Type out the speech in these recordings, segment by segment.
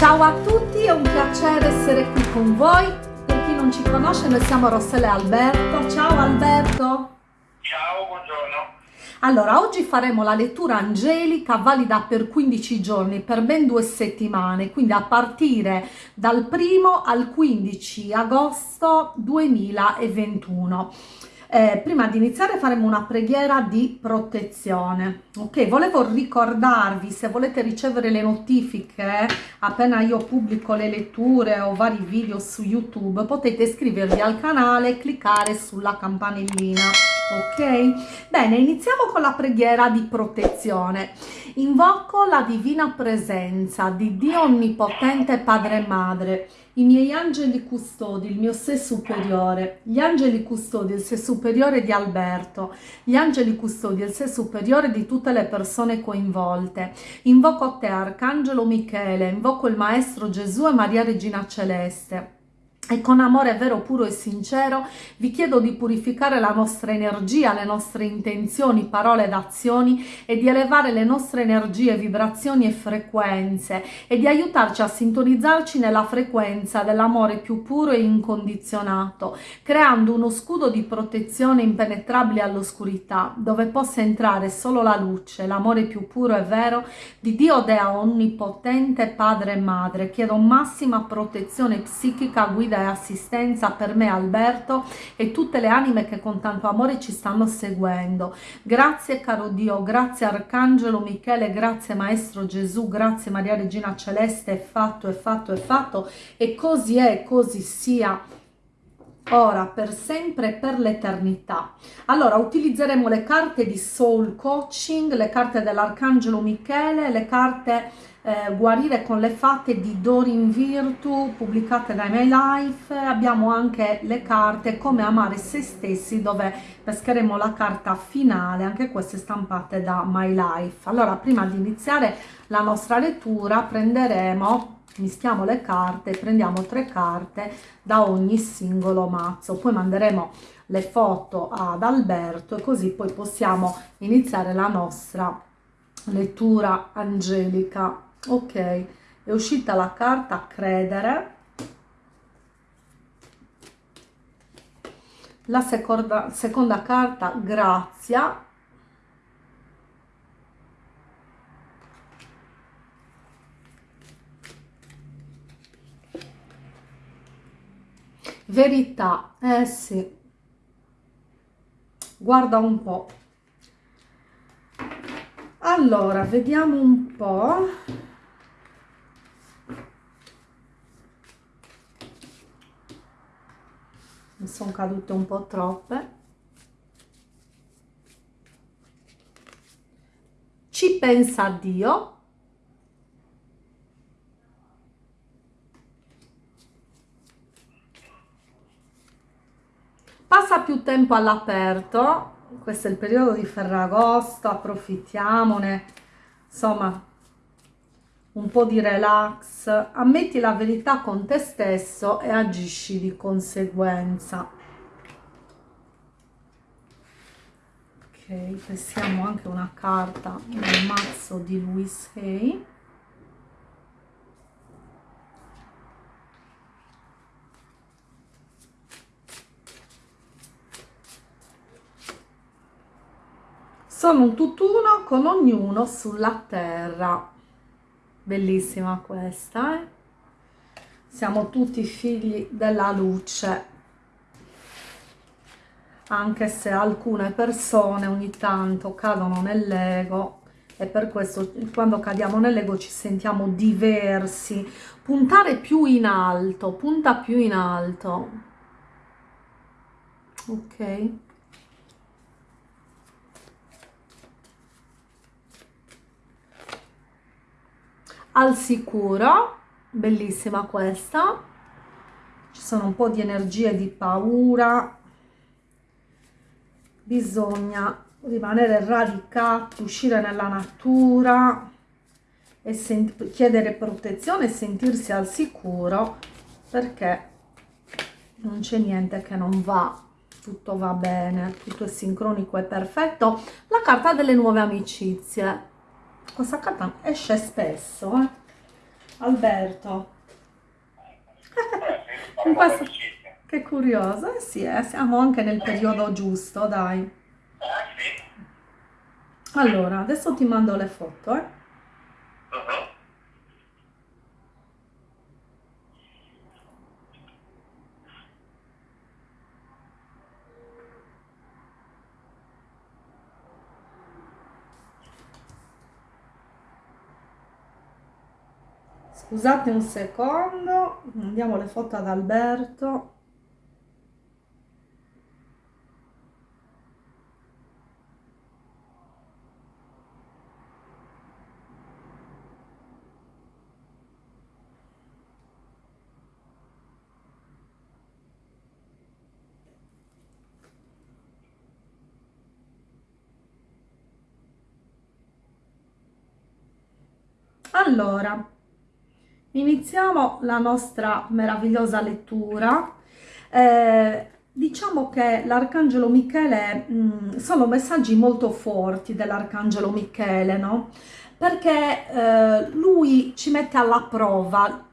Ciao a tutti, è un piacere essere qui con voi. Per chi non ci conosce, noi siamo Rossella e Alberto. Ciao Alberto. Ciao, buongiorno. Allora, oggi faremo la lettura angelica valida per 15 giorni, per ben due settimane, quindi a partire dal 1 al 15 agosto 2021 eh, prima di iniziare faremo una preghiera di protezione. Ok volevo ricordarvi se volete ricevere le notifiche appena io pubblico le letture o vari video su youtube potete iscrivervi al canale e cliccare sulla campanellina. Ok? Bene iniziamo con la preghiera di protezione invoco la divina presenza di dio onnipotente padre e madre i miei angeli custodi, il mio sé superiore, gli angeli custodi, il sé superiore di Alberto, gli angeli custodi, il sé superiore di tutte le persone coinvolte. Invoco te, Arcangelo Michele, invoco il Maestro Gesù e Maria Regina Celeste e con amore vero, puro e sincero vi chiedo di purificare la nostra energia, le nostre intenzioni, parole ed azioni e di elevare le nostre energie, vibrazioni e frequenze e di aiutarci a sintonizzarci nella frequenza dell'amore più puro e incondizionato, creando uno scudo di protezione impenetrabile all'oscurità, dove possa entrare solo la luce, l'amore più puro e vero di Dio Dea Onnipotente, Padre e Madre. Chiedo massima protezione psichica, guida assistenza per me Alberto e tutte le anime che con tanto amore ci stanno seguendo. Grazie caro Dio, grazie Arcangelo Michele, grazie Maestro Gesù, grazie Maria Regina Celeste, è fatto, è fatto, è fatto e così è, così sia ora, per sempre e per l'eternità. Allora, utilizzeremo le carte di Soul Coaching, le carte dell'Arcangelo Michele, le carte eh, Guarire con le fatte di Dorin Virtu pubblicate da My Life. Abbiamo anche le carte Come amare se stessi dove pescheremo la carta finale. Anche queste stampate da My Life. Allora prima di iniziare la nostra lettura prenderemo mischiamo le carte prendiamo tre carte da ogni singolo mazzo. Poi manderemo le foto ad Alberto e così poi possiamo iniziare la nostra lettura angelica ok è uscita la carta credere. La seconda, seconda carta grazia. Verità eh sì. Guarda un po' allora vediamo un po' mi sono cadute un po' troppe. Ci pensa Dio. Passa più tempo all'aperto. Questo è il periodo di Ferragosto approfittiamone. Insomma un po' di relax, ammetti la verità con te stesso e agisci di conseguenza. Ok, passiamo anche una carta nel mazzo di Louis Hay. Sono un tutt'uno con ognuno sulla terra bellissima questa eh? siamo tutti figli della luce. Anche se alcune persone ogni tanto cadono nell'ego e per questo quando cadiamo nell'ego ci sentiamo diversi. Puntare più in alto punta più in alto. Ok al sicuro bellissima questa. Ci sono un po di energie di paura. Bisogna rimanere radicati uscire nella natura e chiedere protezione e sentirsi al sicuro perché non c'è niente che non va. Tutto va bene tutto è sincronico e perfetto. La carta delle nuove amicizie questa carta esce spesso eh? Alberto. Eh, questo-. Che curioso, eh sì, eh, siamo anche nel periodo giusto, dai. Sì. Allora, adesso ti mando le foto, eh. Scusate un secondo, mandiamo le foto ad Alberto. Allora, iniziamo la nostra meravigliosa lettura. Eh, diciamo che l'Arcangelo Michele, mh, sono messaggi molto forti dell'Arcangelo Michele, no? Perché eh, lui ci mette alla prova,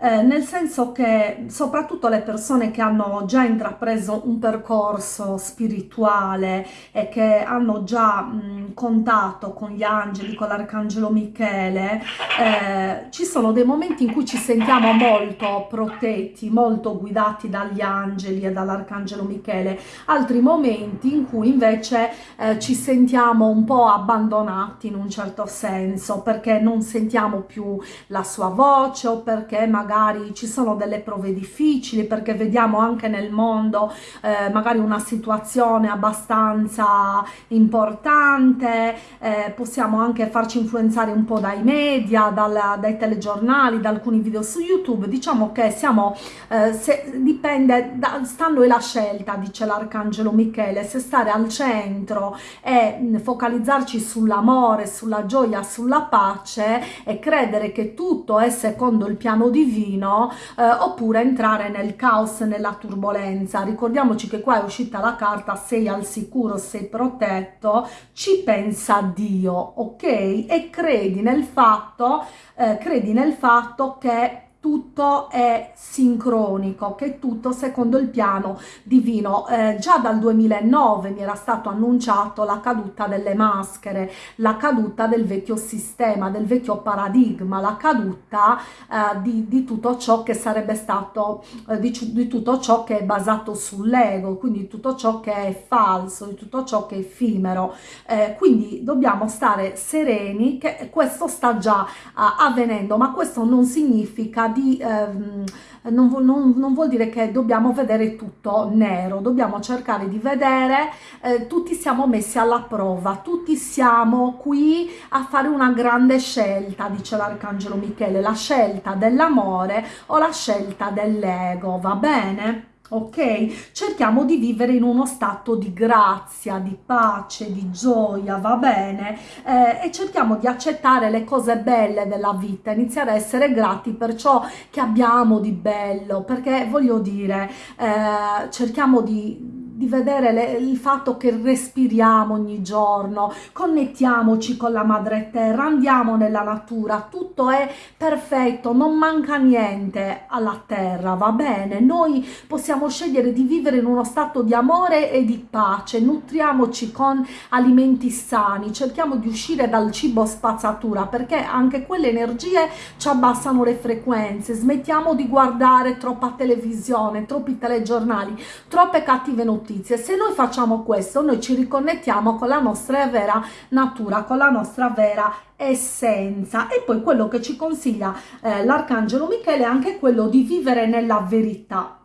eh, nel senso che soprattutto le persone che hanno già intrapreso un percorso spirituale e che hanno già mh, contatto con gli angeli, con l'Arcangelo Michele, eh, ci sono dei momenti in cui ci sentiamo molto protetti, molto guidati dagli angeli e dall'Arcangelo Michele, altri momenti in cui invece eh, ci sentiamo un po' abbandonati in un certo senso perché non sentiamo più la sua voce o perché magari ci sono delle prove difficili, perché vediamo anche nel mondo eh, magari una situazione abbastanza importante, eh, possiamo anche farci influenzare un po' dai media, dal- dai telegiornali, da alcuni video su YouTube, diciamo che siamo, eh, se- dipende, da, sta a noi la scelta, dice l'Arcangelo Michele, se stare al centro e mh, focalizzarci sull'amore, sulla gioia, sulla pace e credere che tutto è secondo il piano divino, eh, oppure entrare nel caos, nella turbolenza. Ricordiamoci che qua è uscita la carta sei al sicuro, sei protetto, ci pensa Dio, ok? E credi nel fatto, eh, credi nel fatto che tutto è sincronico, che tutto secondo il piano divino. Eh, già dal 2009 mi era stato annunciato la caduta delle maschere, la caduta del vecchio sistema, del vecchio paradigma, la caduta eh, di, di tutto ciò che sarebbe stato, eh, di, di tutto ciò che è basato sull'ego, quindi tutto ciò che è falso, di tutto ciò che è effimero. Eh, quindi dobbiamo stare sereni che questo sta già ah, avvenendo, ma questo non significa di... ehm, non, non- non vuol dire che dobbiamo vedere tutto nero, dobbiamo cercare di vedere, eh, tutti siamo messi alla prova, tutti siamo qui a fare una grande scelta, dice l'Arcangelo Michele, la scelta dell'amore o la scelta dell'ego, va bene? Ok, cerchiamo di vivere in uno stato di grazia, di pace, di gioia, va bene? Eh, e cerchiamo di accettare le cose belle della vita, iniziare a essere grati per ciò che abbiamo di bello, perché voglio dire, eh, cerchiamo di, di vedere le- il fatto che respiriamo ogni giorno, connettiamoci con la madre terra, andiamo nella natura, tutto è perfetto, non manca niente alla terra, va bene? Noi possiamo scegliere di vivere in uno stato di amore e di pace, nutriamoci con alimenti sani, cerchiamo di uscire dal cibo spazzatura perché anche quelle energie ci abbassano le frequenze, smettiamo di guardare troppa televisione, troppi telegiornali, troppe cattive notizie. Se noi facciamo questo, noi ci riconnettiamo con la nostra vera natura, con la nostra vera essenza. E poi quello che ci consiglia eh, l'Arcangelo Michele è anche quello di vivere nella verità.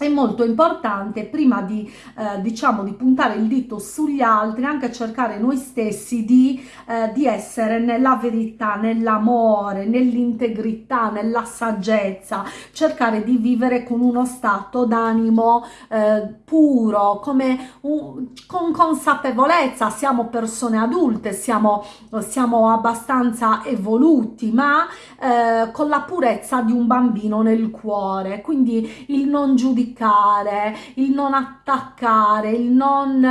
È molto importante prima di, eh, diciamo, di puntare il dito sugli altri, anche cercare noi stessi di, eh, di essere nella verità, nell'amore, nell'integrità, nella saggezza, cercare di vivere con uno stato d'animo eh, puro, come un- con consapevolezza. Siamo persone adulte, siamo, siamo abbastanza evoluti, ma eh, con la purezza di un bambino nel cuore. Quindi il non giudicare giudicare, il non attaccare, il non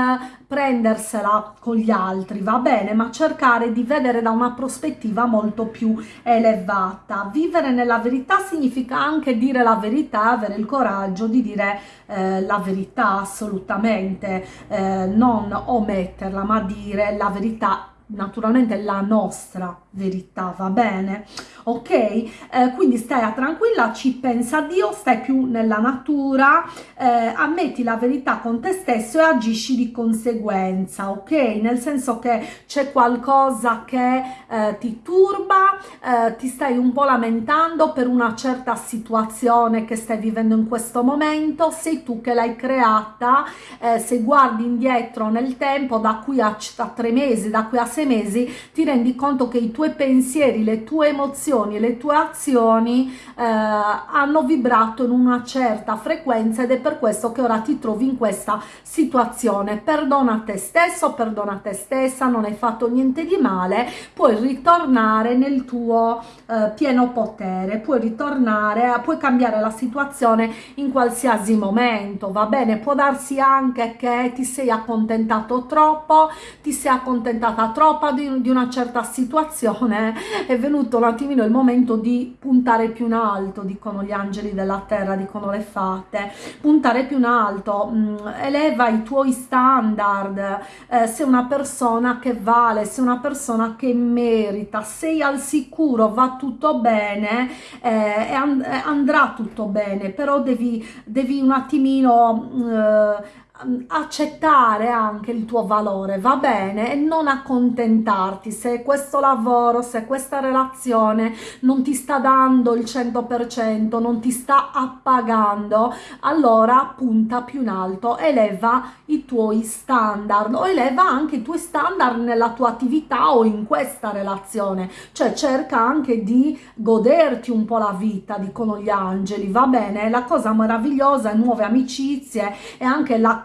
prendersela con gli altri, va bene, ma cercare di vedere da una prospettiva molto più elevata. Vivere nella verità significa anche dire la verità, avere il coraggio di dire eh, la verità assolutamente, eh, non ometterla, ma dire la verità naturalmente la nostra verità, va bene? Ok? Eh, quindi stai tranquilla, ci pensa Dio, stai più nella natura, eh, ammetti la verità con te stesso e agisci di conseguenza, ok? Nel senso che c'è qualcosa che eh, ti turba, eh, ti stai un po' lamentando per una certa situazione che stai vivendo in questo momento, sei tu che l'hai creata, eh, se guardi indietro nel tempo, da qui a, a tre mesi, da qui a sei mesi, ti rendi conto che i tuoi pensieri, le tue emozioni e le tue azioni eh, hanno vibrato in una certa frequenza ed è per questo che ora ti trovi in questa situazione. Perdona te stesso, perdona te stessa, non hai fatto niente di male, puoi ritornare nel tuo eh, pieno potere, puoi ritornare, puoi cambiare la situazione in qualsiasi momento, va bene? Può darsi anche che ti sei accontentato troppo, ti sei accontentata troppo di, di una certa situazione, è venuto un attimino il momento di puntare più in alto, dicono gli angeli della terra, dicono le fate, puntare più in alto, mh, mm, eleva i tuoi standard, eh, sei una persona che vale, sei una persona che merita, sei al sicuro, va tutto bene eh, e and andrà tutto bene, però devi, devi un attimino... Eh, accettare anche il tuo valore, va bene? E non accontentarti se questo lavoro, se questa relazione non ti sta dando il 100%, non ti sta appagando, allora punta più in alto, eleva i tuoi standard o eleva anche i tuoi standard nella tua attività o in questa relazione, cioè cerca anche di goderti un po' la vita, dicono gli angeli, va bene? La cosa meravigliosa nuove amicizie e anche la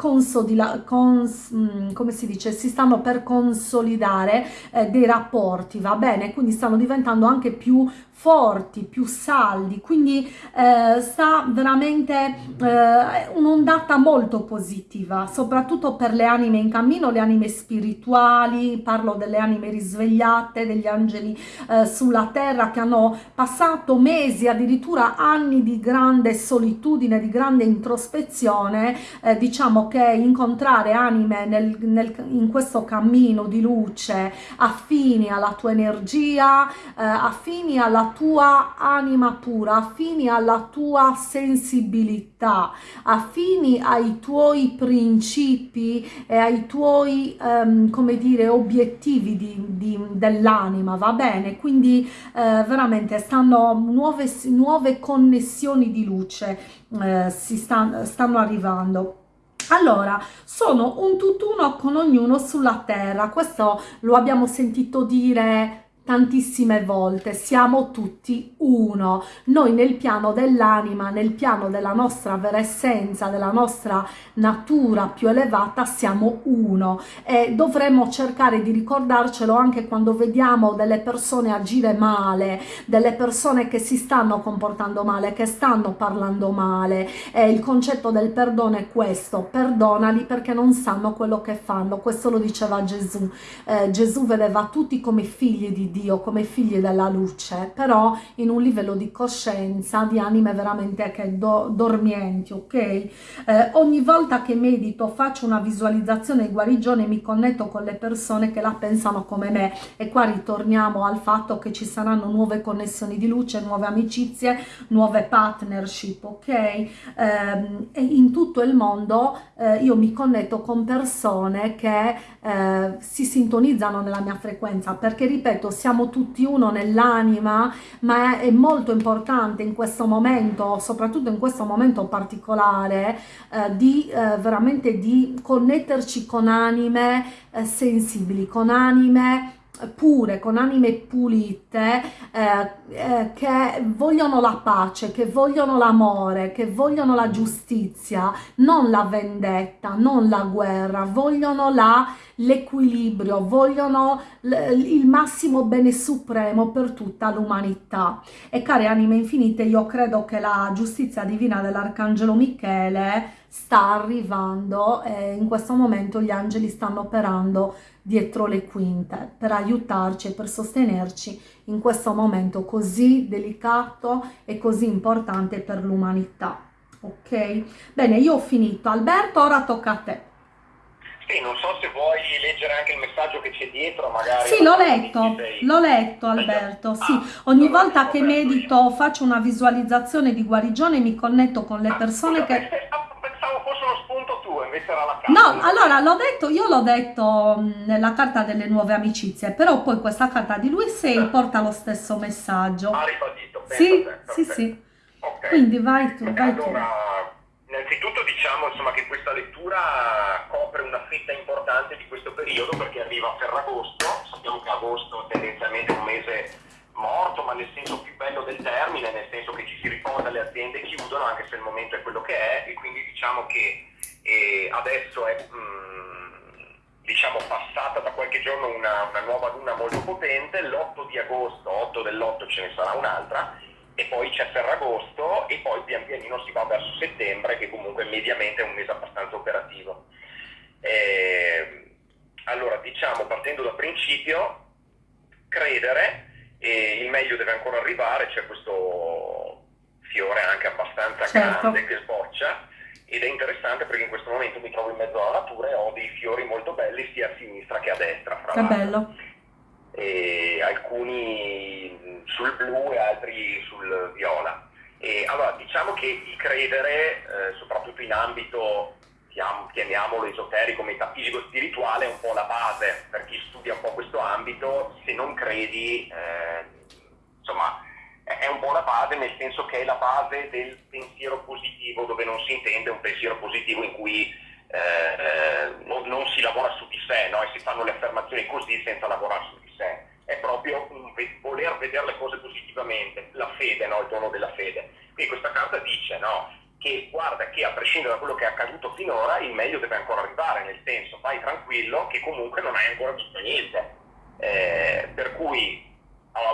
cons, mm, come si dice, si stanno per consolidare eh, dei rapporti, va bene? Quindi stanno diventando anche più forti, più saldi, quindi eh, sta veramente eh, un'ondata molto positiva, soprattutto per le anime in cammino, le anime spirituali, parlo delle anime risvegliate, degli angeli eh, sulla terra che hanno passato mesi, addirittura anni di grande solitudine, di grande introspezione, eh, diciamo che incontrare anime nel, nel, in questo cammino di luce affini alla tua energia, eh, affini alla tua anima pura, affini alla tua sensibilità, affini ai tuoi principi e ai tuoi, um, come dire, obiettivi dell'anima, va bene? Quindi eh, veramente stanno nuove, nuove connessioni di luce, eh, si stanno, stanno arrivando. Allora, sono un tutt'uno con ognuno sulla terra, questo lo abbiamo sentito dire tantissime volte, siamo tutti uno, noi nel piano dell'anima, nel piano della nostra vera essenza, della nostra natura più elevata, siamo uno. E dovremmo cercare di ricordarcelo anche quando vediamo delle persone agire male, delle persone che si stanno comportando male, che stanno parlando male. E il concetto del perdono è questo, perdonali perché non sanno quello che fanno, questo lo diceva Gesù, eh, Gesù vedeva tutti come figli di Dio come figli della luce, però in un livello di coscienza, di anime veramente che do, dormienti, ok? Eh, ogni volta che medito, faccio una visualizzazione di guarigione, mi connetto con le persone che la pensano come me e qua ritorniamo al fatto che ci saranno nuove connessioni di luce, nuove amicizie, nuove partnership, ok? Eh, e in tutto il mondo eh, io mi connetto con persone che eh, si sintonizzano nella mia frequenza, perché ripeto, siamo tutti uno nell'anima, ma è, è, molto importante in questo momento, soprattutto in questo momento particolare, eh, di eh, veramente di connetterci con anime eh, sensibili, con anime pure, con anime pulite, eh, eh, che vogliono la pace, che vogliono l'amore, che vogliono la giustizia, non la vendetta, non la guerra, vogliono la l'equilibrio, vogliono il massimo bene supremo per tutta l'umanità. E cari anime infinite, io credo che la giustizia divina dell'Arcangelo Michele sta arrivando e in questo momento gli angeli stanno operando dietro le quinte per aiutarci e per sostenerci in questo momento così delicato e così importante per l'umanità. Ok? Bene, io ho finito. Alberto, ora tocca a te. Sì, non so se vuoi leggere anche il messaggio che c'è dietro, magari. Sì, l'ho letto, l'ho letto Alberto, ah, sì. Ogni volta che medito faccio una visualizzazione di guarigione e mi connetto con le ah, persone che... Pensavo fosse uno spunto tuo, invece era la carta. No, allora l'ho detto, io l'ho detto nella carta delle nuove amicizie, però poi questa carta di lui 6 eh. porta lo stesso messaggio. Ha ribadito, Sì, sì, sì. Okay. Quindi vai tu, vai allora, tu Innanzitutto diciamo insomma, che questa lettura copre una fetta importante di questo periodo perché arriva a Ferragosto, sappiamo che agosto tendenzialmente è un mese morto, ma nel senso più bello del termine, nel senso che ci si riposa, le aziende chiudono, anche se il momento è quello che è, e quindi diciamo che eh, adesso è mh, mm, diciamo, passata da qualche giorno una, una nuova luna molto potente, l'8 di agosto, 8 dell'8 ce ne sarà un'altra, e poi c'è Ferragosto e poi pian pianino si va verso settembre che comunque mediamente è un mese abbastanza operativo. Eh, allora diciamo partendo dal principio, credere, e il meglio deve ancora arrivare, c'è questo fiore anche abbastanza certo. grande che sboccia ed è interessante perché in questo momento mi trovo in mezzo alla natura e ho dei fiori molto belli sia a sinistra che a destra. Fra che bello. Alcuni sul blu e altri sul viola. E allora diciamo che il credere, eh, soprattutto in ambito, chiamiamolo esoterico, metafisico, spirituale, è un po' la base per chi studia un po' questo ambito, se non credi, eh, insomma, è un po' la base nel senso che è la base del pensiero positivo, dove non si intende un pensiero positivo in cui eh, eh non, non, si lavora su di sé no? e si fanno le affermazioni così senza lavorare su di sé è proprio un voler vedere le cose positivamente, la fede, no? il dono della fede. Quindi questa carta dice no? che guarda che a prescindere da quello che è accaduto finora il meglio deve ancora arrivare, nel senso vai tranquillo che comunque non hai ancora visto niente. Eh, per cui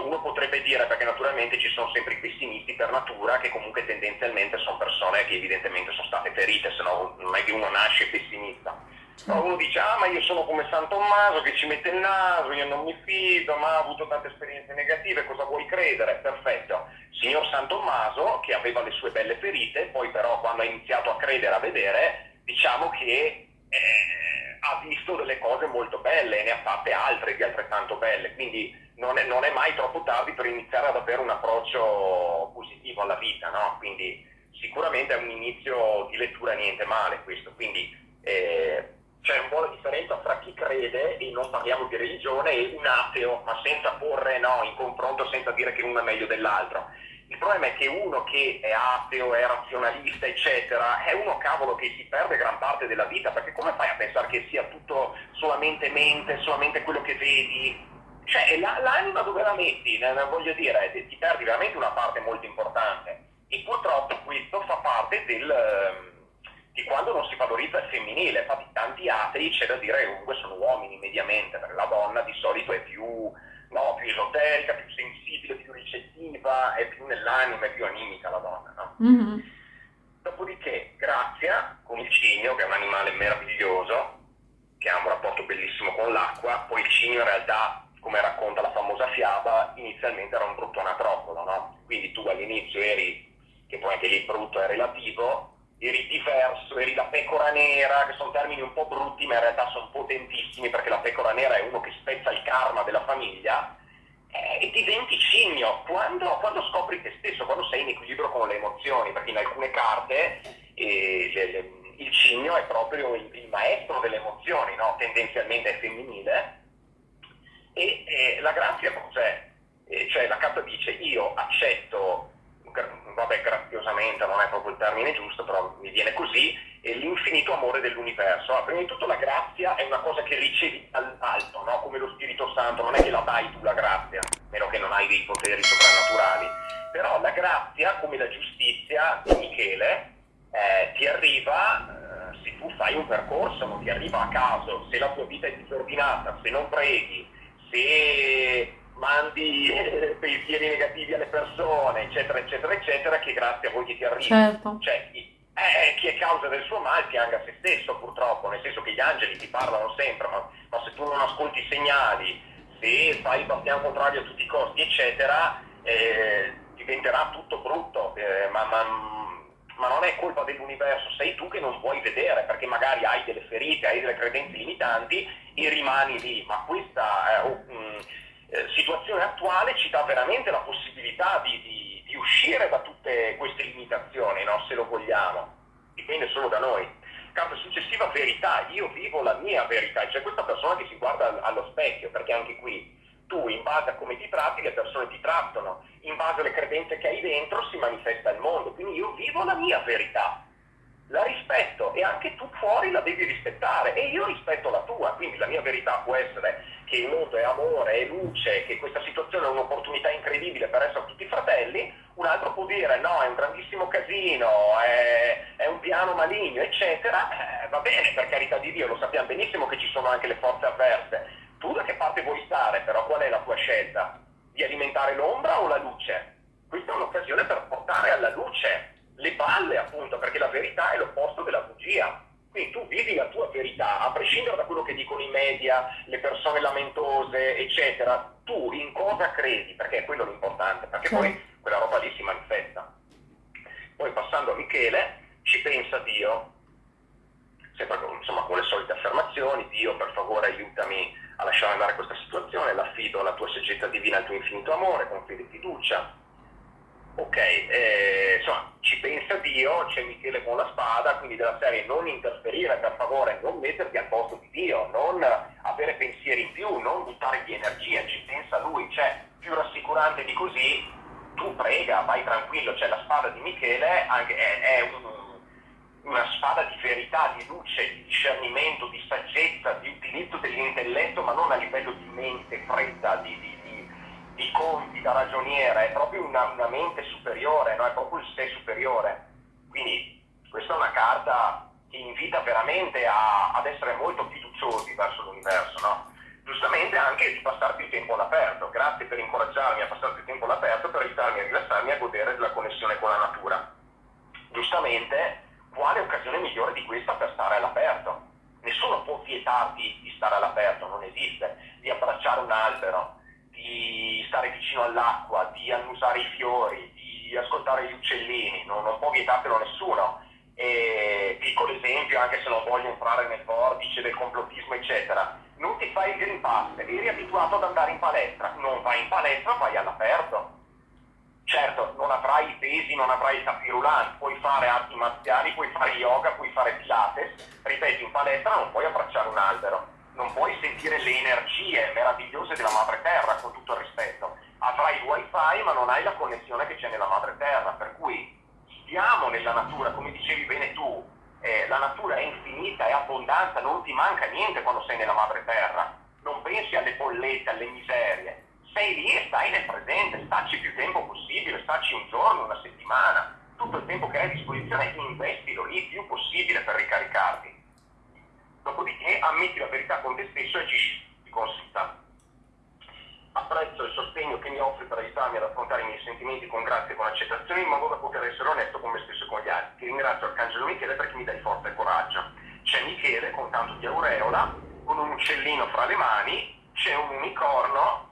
uno potrebbe dire, perché naturalmente ci sono sempre i pessimisti per natura, che comunque tendenzialmente sono persone che evidentemente sono state ferite, se no non è che uno nasce pessimista Certo. Uno dice, ah ma io sono come San Tommaso che ci mette il naso, io non mi fido, ma ho avuto tante esperienze negative, cosa vuoi credere? Perfetto. Signor San Tommaso, che aveva le sue belle ferite, poi però quando ha iniziato a credere, a vedere, diciamo che eh, ha visto delle cose molto belle e ne ha fatte altre di altrettanto belle, quindi non è, non è mai troppo tardi per iniziare ad avere un approccio positivo alla vita, no? Quindi sicuramente è un inizio di lettura niente male questo, quindi eh, c'è un po' la differenza tra chi crede, e non parliamo di religione, e un ateo, ma senza porre no, in confronto, senza dire che uno è meglio dell'altro. Il problema è che uno che è ateo, è razionalista, eccetera, è uno cavolo che si perde gran parte della vita, perché come fai a pensare che sia tutto solamente mente, solamente quello che vedi? Cioè, l'anima dove la metti? Voglio dire, ti perdi veramente una parte molto importante. E purtroppo questo fa parte del ehm, di quando non si valorizza il femminile. Infatti tanti atei c'è da dire che comunque sono uomini mediamente, perché la donna di solito è più, no, più esoterica, più sensibile, più ricettiva, è più nell'anima, è più animica la donna. No? Mm-hmm. Dopodiché Grazia con il cigno, che è un animale meraviglioso, che ha un rapporto bellissimo con l'acqua, poi il cigno in realtà, come racconta la famosa fiaba, inizialmente era un brutto anatroccolo, no? Quindi tu all'inizio eri, che poi anche lì il brutto è relativo, eri diverso, eri la pecora nera, che sono termini un po' brutti ma in realtà sono potentissimi perché la pecora nera è uno che spezza il karma della famiglia eh, e diventi cigno quando, quando, scopri te stesso, quando sei in equilibrio con le emozioni, perché in alcune carte eh, le, le, il cigno è proprio il, il maestro delle emozioni, no? tendenzialmente è femminile e eh, la grazia cos'è? Eh, cioè la carta dice io accetto vabbè graziosamente non è proprio il termine giusto, però mi viene così, è l'infinito amore dell'universo. Allora, prima di tutto la grazia è una cosa che ricevi dall'alto, no? come lo Spirito Santo, non è che la dai tu la grazia, meno che non hai dei poteri soprannaturali. Però la grazia, come la giustizia di Michele, eh, ti arriva, eh, se tu fai un percorso, non ti arriva a caso, se la tua vita è disordinata, se non preghi, se mandi pensieri negativi alle persone, eccetera, eccetera, eccetera, che grazie a voi che ti arriva. Certo. Cioè, eh, chi è causa del suo male pianga se stesso purtroppo, nel senso che gli angeli ti parlano sempre, ma, ma se tu non ascolti i segnali, se fai il bastiano contrario a tutti i costi, eccetera, eh, diventerà tutto brutto, eh, ma, ma, ma, non è colpa dell'universo, sei tu che non vuoi vedere, perché magari hai delle ferite, hai delle credenze limitanti e rimani lì, ma questa eh, um, situazione attuale ci dà veramente la possibilità di, di di uscire da tutte queste limitazioni, no? se lo vogliamo, dipende solo da noi. Carta successiva, verità, io vivo la mia verità, c'è questa persona che si guarda allo specchio, perché anche qui tu in base a come ti tratti le persone ti trattano, in base alle credenze che hai dentro si manifesta il mondo, quindi io vivo la mia verità, la rispetto e anche tu fuori la devi rispettare. E io rispetto la tua, quindi la mia verità può essere che il mondo è amore, è luce, che questa situazione è un'opportunità incredibile per essere tutti fratelli, un altro può dire no, è un grandissimo casino, è, è un piano maligno, eccetera, eh, va bene, per carità di Dio, lo sappiamo benissimo che ci sono anche le forze avverse. Tu da che parte vuoi stare, però qual è la tua scelta? Di alimentare l'ombra o la luce? Questa è un'occasione per portare alla luce le palle, appunto, perché la verità è l'opposto della bugia. Quindi tu vivi la tua verità, a prescindere da quello che dicono i media, le persone lamentose, eccetera, tu in cosa credi, perché è quello l'importante, perché poi quella roba lì si manifesta. Poi passando a Michele, ci pensa Dio, sempre insomma, con le solite affermazioni, Dio per favore aiutami a lasciare andare questa situazione, l'affido alla tua saggezza divina, al tuo infinito amore, con fede e fiducia, Ok, eh, insomma, ci pensa Dio, c'è Michele con la spada, quindi della serie non interferire per favore, non metterti al posto di Dio, non avere pensieri in più, non buttare di energia, ci pensa lui, cioè più rassicurante di così, tu prega, vai tranquillo, cioè la spada di Michele è, è un, una spada di verità, di luce, di discernimento, di saggezza, di utilizzo dell'intelletto, ma non a livello di mente fredda, di, di di conti da ragioniere, è proprio una, una mente superiore, no? è proprio il sé superiore. Quindi questa è una carta che invita veramente a, ad essere molto fiduciosi verso l'universo, no? Giustamente anche di passare più tempo all'aperto. Grazie per incoraggiarmi a passare più tempo all'aperto, per aiutarmi a rilassarmi e a godere della connessione con la natura. Giustamente, quale occasione migliore di questa per stare all'aperto? Nessuno può vietarti di stare all'aperto, non esiste, di abbracciare un albero, di stare vicino all'acqua, di annusare i fiori, di ascoltare gli uccellini, non, non può vietartelo nessuno. E, piccolo esempio, anche se non voglio entrare nel vortice del complottismo, eccetera, non ti fai il Green Pass, eri abituato ad andare in palestra, non vai in palestra, vai all'aperto. Non avrai i pesi, non avrai i tapirulani, puoi fare arti marziali, puoi fare yoga, puoi fare pilates, ripeto, in palestra non puoi abbracciare un albero. Non puoi sentire le energie meravigliose della madre terra, con tutto il rispetto. Avrai il wifi ma non hai la connessione che c'è nella madre terra, per cui stiamo nella natura, come dicevi bene tu, eh, la natura è infinita, è abbondanza, non ti manca niente quando sei nella madre terra, non pensi alle bollette, alle miserie, sei lì e stai nel presente, staci più tempo possibile, staci un giorno, una settimana, tutto il tempo che hai a disposizione investilo lì il più possibile per ricaricarti dopodiché ammetti la verità con te stesso e agisci di conseguenza. Apprezzo il sostegno che mi offri per aiutarmi ad affrontare i miei sentimenti con grazia e con accettazione in modo da poter essere onesto con me stesso e con gli altri. Ti ringrazio Arcangelo Michele perché mi dai forza e coraggio. C'è Michele con tanto di aureola, con un uccellino fra le mani, c'è un unicorno,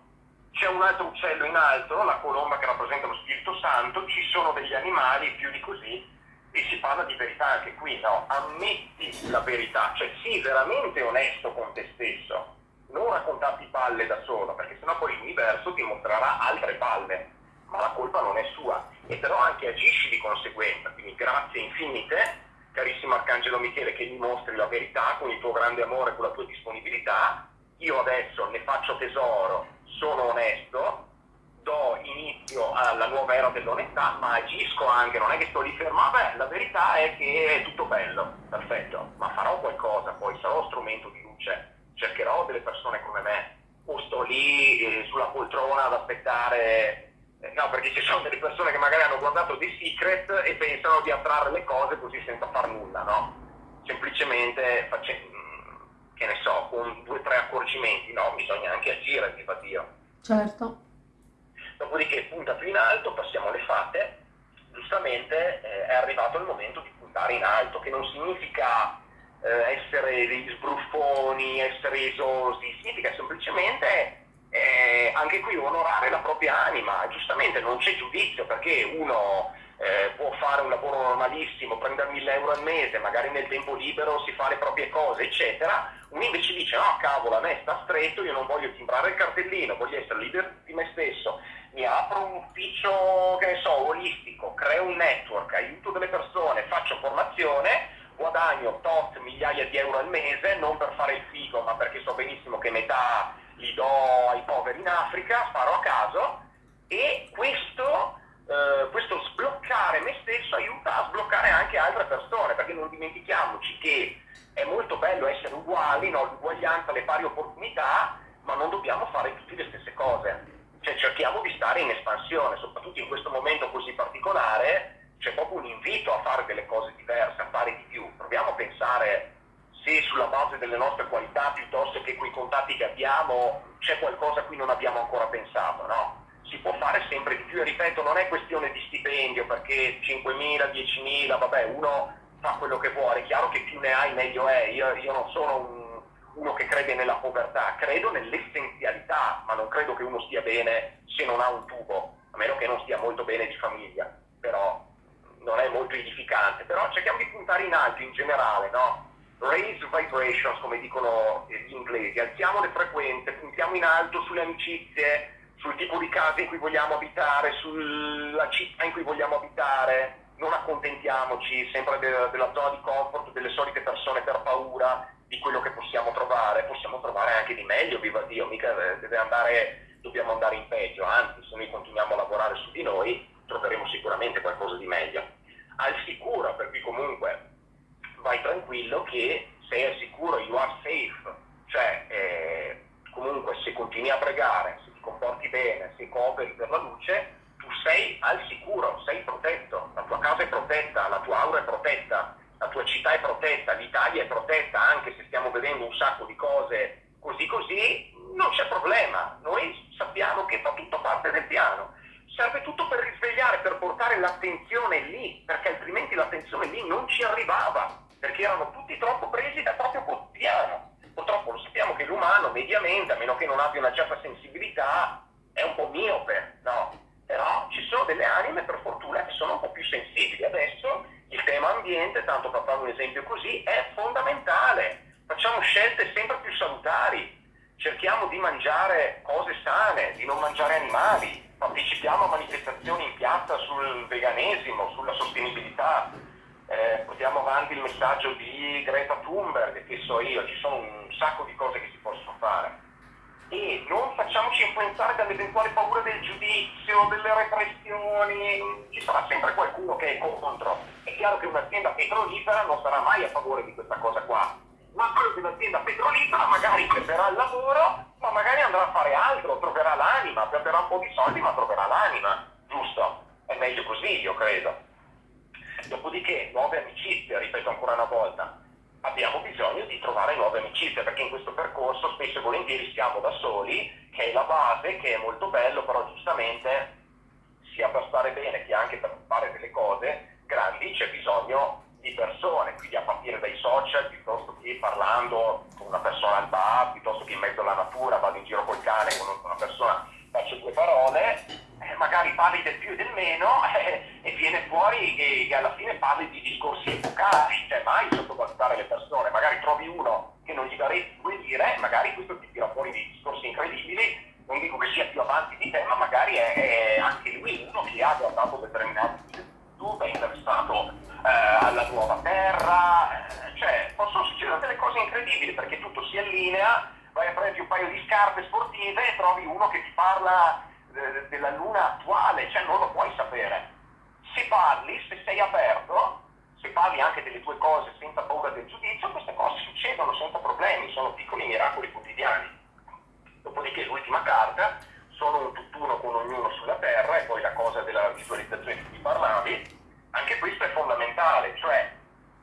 c'è un altro uccello in alto, la colomba che rappresenta lo Spirito Santo, ci sono degli animali più di così e si parla di verità anche qui, no? Ammetti la verità, cioè sii veramente onesto con te stesso, non raccontarti palle da solo, perché sennò poi l'universo ti mostrerà altre palle, ma la colpa non è sua. E però anche agisci di conseguenza, quindi grazie infinite, carissimo Arcangelo Michele, che mi mostri la verità con il tuo grande amore, con la tua disponibilità. Io adesso ne faccio tesoro, sono onesto, do inizio alla nuova era dell'onestà, ma agisco anche, non è che sto lì fermo, beh, la verità è che è tutto bello, perfetto, ma farò qualcosa, poi sarò strumento di luce, cercherò delle persone come me, o sto lì eh, sulla poltrona ad aspettare Eh, no, perché ci sono delle persone che magari hanno guardato The Secret e pensano di attrarre le cose così senza far nulla, no? Semplicemente facendo, che ne so, con due o tre accorgimenti, no? Bisogna anche agire, viva Dio. Certo. Dopodiché punta più in alto, passiamo alle fate, giustamente eh, è arrivato il momento di puntare in alto, che non significa eh, essere degli sbruffoni, essere esosi, significa semplicemente eh, anche qui onorare la propria anima, giustamente non c'è giudizio perché uno eh, può fare un normalissimo, prendere 1000 euro al mese, magari nel tempo libero si fa le proprie cose, eccetera, uno invece dice no cavolo a me sta stretto, io non voglio timbrare il cartellino, voglio essere libero di me stesso, mi apro un ufficio, che ne so, olistico, creo un network, aiuto delle persone, faccio formazione, guadagno tot migliaia di euro al mese, non per fare il figo, ma perché so benissimo che metà li do ai poveri in Africa, sparo a caso, e questo, eh, questo sbloccare me stesso aiuta a sbloccare anche altre persone, perché non dimentichiamoci che è molto bello essere uguali, no? l'uguaglianza, le pari opportunità, ma non dobbiamo fare tutti le stesse cose. Cioè cerchiamo di stare in espansione, soprattutto in questo momento così particolare, c'è proprio un invito a fare delle cose diverse, a fare di più. Proviamo a pensare se sulla base delle nostre qualità piuttosto che quei contatti che abbiamo c'è qualcosa a cui non abbiamo ancora pensato, no? Si può fare sempre di più e ripeto, non è questione di stipendio perché 5.000, 10.000, vabbè, uno fa quello che vuole, è chiaro che più ne hai meglio è, io, io non sono un, uno che crede nella povertà, credo nell'essenzialità, ma non credo che uno stia bene se non ha un tubo, a meno che non stia molto bene di famiglia, però non è molto edificante, però cerchiamo di puntare in alto in generale, no? Raise vibrations, come dicono gli inglesi, alziamo le frequenze, puntiamo in alto sulle amicizie, sul tipo di casa in cui vogliamo abitare, sulla città in cui vogliamo abitare, non accontentiamoci sempre de- della zona di comfort, delle solite persone per paura di quello che possiamo trovare, possiamo trovare anche di meglio, viva Dio, mica deve andare, dobbiamo andare in peggio, anzi se noi continuiamo a lavorare su di noi troveremo sicuramente qualcosa di meglio. Al sicuro, per cui comunque vai tranquillo che sei al sicuro, you are safe, cioè eh, comunque se continui a pregare, comporti bene, se cooperi per la luce, tu sei al sicuro, sei protetto, la tua casa è protetta, la tua aura è protetta, la tua città è protetta, l'Italia è protetta, anche se stiamo vedendo un sacco di cose così così, non c'è problema, noi sappiamo che fa tutto parte del piano. Serve tutto per risvegliare, per portare l'attenzione lì, perché altrimenti l'attenzione lì non ci arrivava, perché erano tutti troppo presi dal proprio quotidiano. Purtroppo lo sappiamo che l'umano mediamente, a meno che non abbia una certa sensibilità, è un po' miope, no? Però ci sono delle anime, per fortuna, che sono un po' più sensibili. Adesso il tema ambiente, tanto per fare un esempio così, è fondamentale. Facciamo scelte sempre più salutari, cerchiamo di mangiare cose sane, di non mangiare animali, partecipiamo a manifestazioni in piazza sul veganesimo, sulla sostenibilità, eh, portiamo avanti il messaggio di Greta Thunberg, che so io, ci sono un sacco di cose che si possono fare. E non facciamoci influenzare dall'eventuale paura del giudizio, delle repressioni, ci sarà sempre qualcuno che è contro. È chiaro che un'azienda petrolifera non sarà mai a favore di questa un'azienda petrolifera magari perderà il lavoro ma magari andrà a fare altro, troverà l'anima, perderà un po' di soldi ma troverà l'anima, giusto? È meglio così, io credo. Dopodiché, nuove amicizie, ripeto ancora una volta, abbiamo bisogno di trovare nuove amicizie perché in questo percorso spesso e volentieri siamo da soli, che è la base, che è molto bello, però giustamente sia per stare bene che anche per fare delle cose grandi c'è bisogno di persone, quindi a partire dai social, piuttosto che parlando con una persona al bar, piuttosto che in mezzo alla natura, vado in giro col cane, conosco una persona, faccio due parole, eh, magari parli del più e del meno eh, e viene fuori che, che, alla fine parli di discorsi epocali, cioè mai sottovalutare le persone, magari trovi uno che non gli daresti due dire, magari questo ti tira fuori dei discorsi incredibili, non dico che sia più avanti di te, ma magari è, è anche lui uno che ha guardato determinati YouTube, è interessato eh, alla nuova terra, eh, cioè possono succedere delle cose incredibili perché tutto si allinea, vai a prendere un paio di scarpe sportive e trovi uno che ti parla eh, della luna attuale, cioè non lo puoi sapere. Se parli, se sei aperto, se parli anche delle tue cose senza paura del giudizio, queste cose succedono senza problemi, sono piccoli miracoli quotidiani. Dopodiché l'ultima carta sono un tutt'uno con ognuno mentale, cioè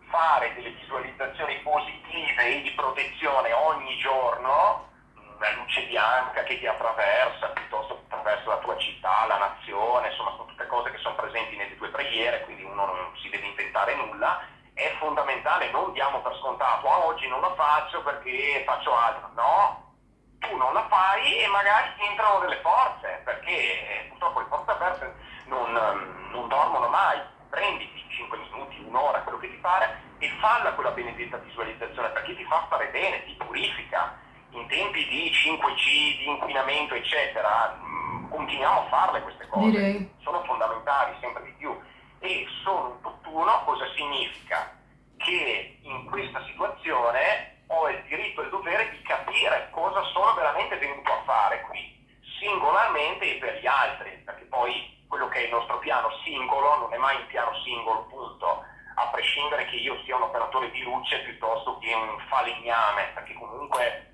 fare delle visualizzazioni positive e di protezione ogni giorno, mm, la luce bianca che ti attraversa, piuttosto che attraverso la tua città, la nazione, insomma sono tutte cose che sono presenti nelle tue preghiere, quindi uno non si deve inventare nulla, è fondamentale, non diamo per scontato, ah oggi non lo faccio perché faccio altro, no, tu non la fai e magari entrano delle forze, perché eh, purtroppo le forze aperte non, non dormono mai pare e falla quella benedetta visualizzazione perché ti fa stare bene, ti purifica. In tempi di 5G, di inquinamento, eccetera, mm, continuiamo a farle queste cose. Direi. Sono fondamentali sempre di più. E sono un tutt'uno cosa significa? Che in questa situazione ho il diritto e il dovere di capire cosa sono veramente venuto a fare qui, singolarmente e per gli altri, perché poi quello che è il nostro piano singolo non è mai un piano singolo, punto, a prescindere che operatore di luce piuttosto che un falegname, perché comunque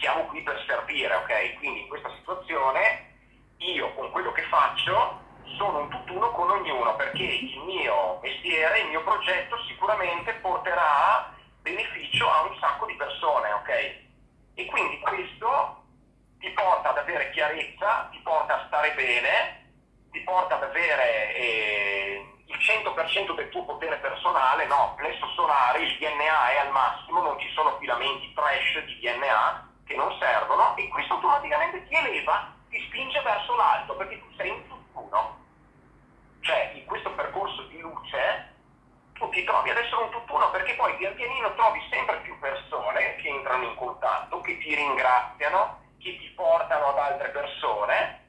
siamo qui per servire, ok? Quindi in questa situazione io con quello che faccio sono un tutt'uno con ognuno, perché il mio mestiere, il mio progetto sicuramente porterà beneficio a un sacco di persone, ok? E quindi questo ti porta ad avere chiarezza, ti porta a stare bene, ti porta ad avere eh, il 100% del tuo potere personale, no, plesso solare, il DNA è al massimo, non ci sono filamenti trash di DNA che non servono e questo automaticamente ti eleva, ti spinge verso l'alto perché tu sei un tutt'uno. Cioè, in questo percorso di luce tu ti trovi ad essere un tutt'uno perché poi pian pianino trovi sempre più persone che entrano in contatto, che ti ringraziano, che ti portano ad altre persone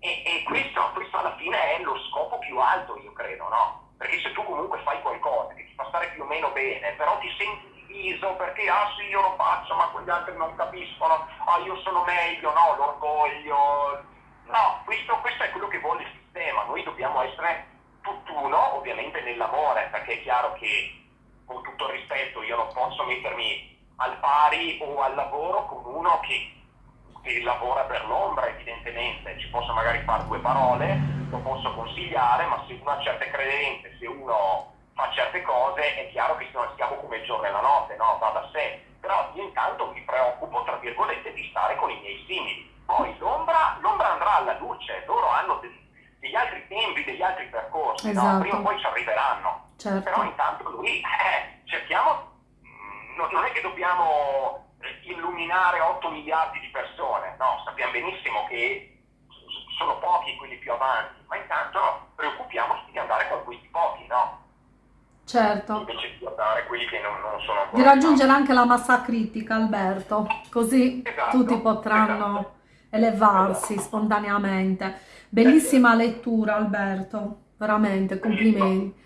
e, e questo, questo, alla fine è lo scopo più alto, io credo, no? Perché se tu comunque fai qualcosa che ti fa stare più o meno bene, però ti senti diviso perché, ah sì, io lo faccio, ma quegli altri non capiscono, ah io sono meglio, no, l'orgoglio. No, questo, questo è quello che vuole il sistema, noi dobbiamo essere tutt'uno, ovviamente nell'amore, perché è chiaro che con tutto il rispetto io non posso mettermi al pari o al lavoro con uno che che lavora per l'ombra evidentemente, ci posso magari fare due parole, lo posso consigliare, ma se uno ha certe credenze, se uno fa certe cose, è chiaro che siamo come il giorno e la notte, no? va da sé. Però io intanto mi preoccupo, tra virgolette, di stare con i miei simili. Poi l'ombra, l'ombra andrà alla luce, loro hanno degli, degli altri tempi, degli altri percorsi, esatto. no? prima o poi ci arriveranno. Certo. Però intanto lui, eh, cerchiamo, non è che dobbiamo illuminare 8 miliardi di persone, no, sappiamo benissimo che sono pochi quelli più avanti, ma intanto preoccupiamoci di andare con questi pochi, no? Certo. Invece di andare quelli che non, non sono ancora. Di raggiungere anche la massa critica, Alberto, così esatto, tutti potranno esatto. elevarsi esatto. spontaneamente. Bellissima lettura, Alberto, veramente, complimenti.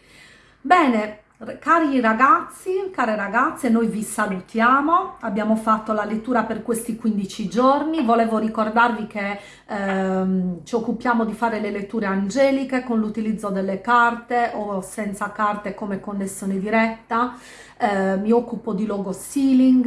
Bene, Cari ragazzi, care ragazze, noi vi salutiamo, abbiamo fatto la lettura per questi 15 giorni, volevo ricordarvi che ehm, ci occupiamo di fare le letture angeliche con l'utilizzo delle carte o senza carte come connessione diretta, eh, mi occupo di logo sealing,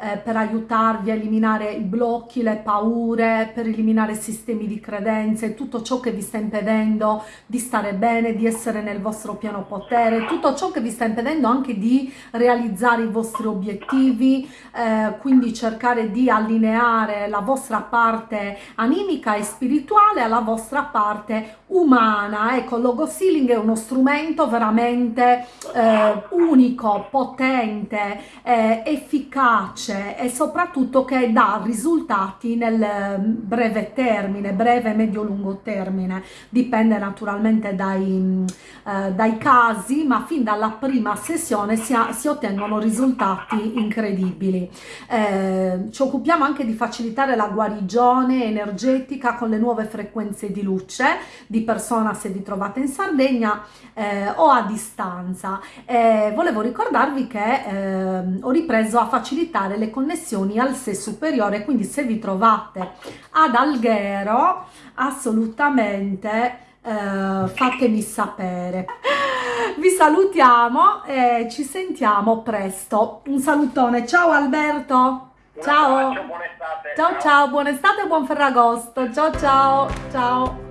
eh, per aiutarvi a eliminare i blocchi, le paure, per eliminare sistemi di credenze, tutto ciò che vi sta impedendo di stare bene, di essere nel vostro piano potere, tutto ciò che vi sta impedendo anche di realizzare i vostri obiettivi, eh, quindi cercare di allineare la vostra parte animica e spirituale alla vostra parte umana. Ecco, Logo Sealing è uno strumento veramente eh, unico, potente, eh, efficace, efficace e soprattutto che dà risultati nel mm, breve termine, breve, medio, lungo termine, dipende naturalmente dai, mm, eh, dai casi, ma fin dalla prima sessione si, ha, si ottengono risultati incredibili. Eh, ci occupiamo anche di facilitare la guarigione energetica con le nuove frequenze di luce di persona se vi trovate in Sardegna eh, o a distanza. volevo ricordarvi che ehm, ho ripreso a facilitare le connessioni al sé superiore, quindi se vi trovate ad Alghero assolutamente eh, fatemi sapere. Vi salutiamo e ci sentiamo presto. Un salutone, ciao Alberto! Ciao! Ciao ciao, buona estate e buon Ferragosto! Ciao ciao! Ciao!